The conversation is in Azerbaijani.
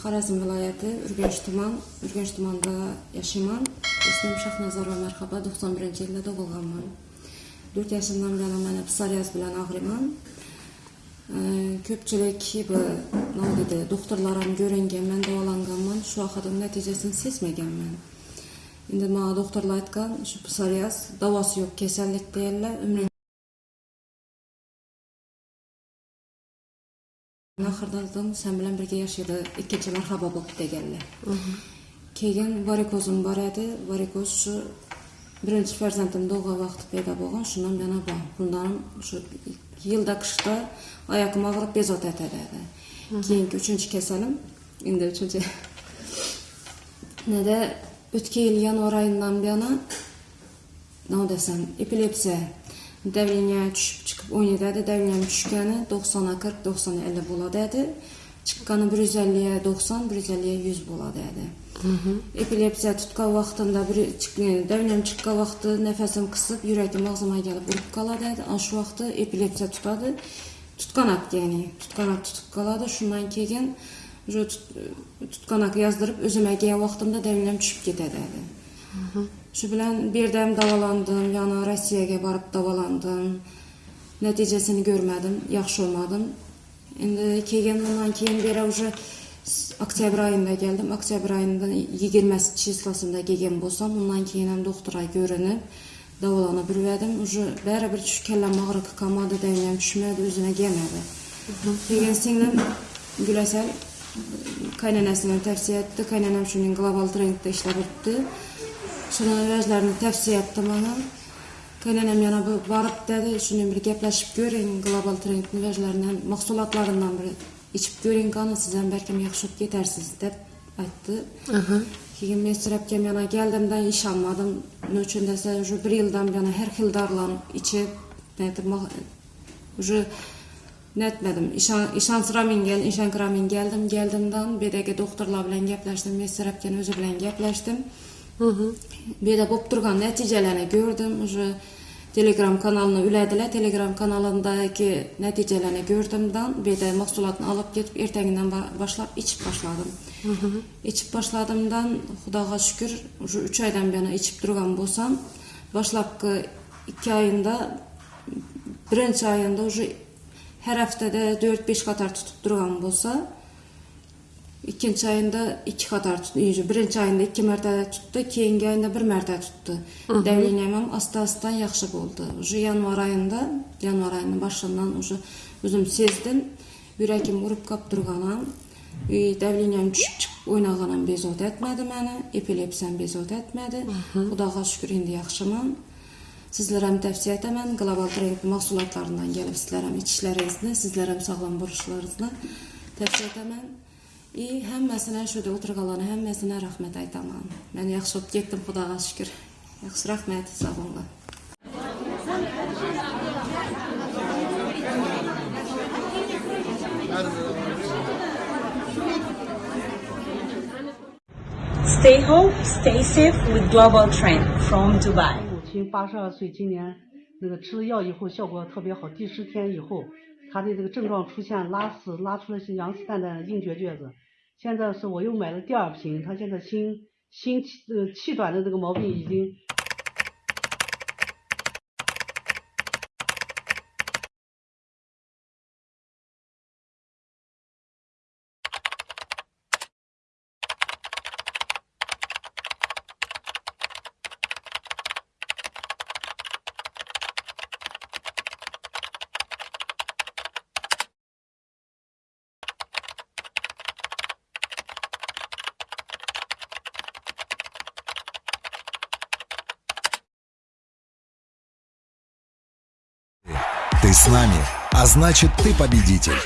Xorazm viloyati Urganch tuman, Urganch tumanida yashayman. Ismim Shahnazarova Marhaba, 91-yilda tug'ilganman. 4 yoshimdan buyon mana psoriaz bilan og'riyman. Ko'pchilik bu nima deydi, doktorlar ham ko'ringanman, davolanganman, shu vaqtda natijasini sezmaganman. Endi menga doktorlar aytgan, shu psoriaz davosi yo'q kasallik deydilar, umring oxirida sen bilan birga yashaydi ikkinchi marhaba bo'lib deganlar. Keyin varikozim bor edi varikoz shu birinchi farzandim tug'ilgan vaqti paydo bo'lgan shundan yana bor. Bundan shu yilda qishda oyog'im og'rib bezovta etadi keyingi uchinchi kasalim endi uchinchi. Nada o'tgan yil yanvar oyidan buyona nima desam epilepsiya Dəvliyəyə düşüb çıxıb 17-dədir. Dəvliyənin düşkəni 90-a 40, 90-a 50 boladədir. Çıxqanı 150-yə 90, 150-yə 100 boladədir. Epilepsiya tutqa vaxtında bir yəni dəvləm çıxqa vaxtı nəfəsim qısıb, yürəkim ağzıma gəlib vurub qaladədir. Aşı vaxtı epilepsiya tutadı. Tutqanaq yəni, tutqanaq tutub qaladı. Şundan keyin tutqanaq yazdırıb özümə gələn vaxtımda dəvləm düşüb gedədədir. Shu bilan bu yerda ham davolandim yana rossiyaga borib davolandim. Natijasini ko'rmadim yaxshi olmadim. Endi keyin undan keyin beri уже oktyabr oyida keldim. Oktyabr oyida yigirmasi числосында kelgan bo'lsam undan keyin ham doktorga ko'rinib davolanib yurgandim. Уже baribir shu kallam og'riq qolmadi ham tushmadi o'zini kelmadi keyin singlim gulasal qaynonasini tavsiya etdi. Qaynonam shuning global trendda ishlab o'tdi. Şadan əvvəzlərinin təfsiyyətdamanın Qaynanəm yana bu varıb dedi, şunun bir gəpləşib görün, qlobal trendin vəzlərindən, məqsulatlarından biri içib görün qanı, sizən bəlkəm yaxşı getərsiniz, deyib aytdı. Keyin men sürəbkəm yana gəldim də iş almadım. Nə üçün desə, şu bir ildən yana hər xil darlanıb içib, nədir, şu netmedim. İşan, işan sıra mingen, işan kıra geldim. Geldimden bedeki doktorla bilen gepleştim. Mesirapken özü bilen gepleştim. Bu yerda bo'lib turgan natijalarni ko'rdim уже. Telegram kanalini uladilar telegram kanalidagi natijalarni ko'rdimdan bu yerda mahsulotni olib ketib ertangidan boshlab ichib boshladim ichib boshladimdan xudoga shukur уже uch oydan buyon ichib turgan bo'lsam boshlabki ikki oyinda birinchi oyinda уже har haftada to'rt besh qator tutib turgan bo'lsa ikkinchi oyinda ikki qator birinchi oyinda ikki marta tutdi keyingi oyinda bir marta tutdi давлением ham asta asta yaxshi bo'ldi уже yanvar oyida yanvar oyini boshidan уже o'zim sezdim yuragim urib qolib turganim давлением tushib chiqib o'ynaganim bezovta etmadi mani epilepsiyam bezovta etmadi xudoga shukur endi yaxshiman sizlar ham tavsiya etaman global trend mahsulotlaridan kelib sizlar ham ichishlaringizni sizlar ham sog'lom bo'lishlaringizni tavsiya etaman и hammasini shu yerda o'tirganlarni hammasine rahmat aytaman man yaxshi bo'lib ketdim xudoga shukur yaxshi rahmat sog' bo'linglar Stay home, stay safe with Global Trend from Dubai. 母亲八十二岁，今年那个吃了药以后效果特别好，第十天以后， 他的这个症状出现拉屎，拉出来是羊屎蛋蛋硬结橛子。现在是我又买了第二瓶，他现在心心气呃气短的这个毛病已经。Ты с нами, а значит ты победитель.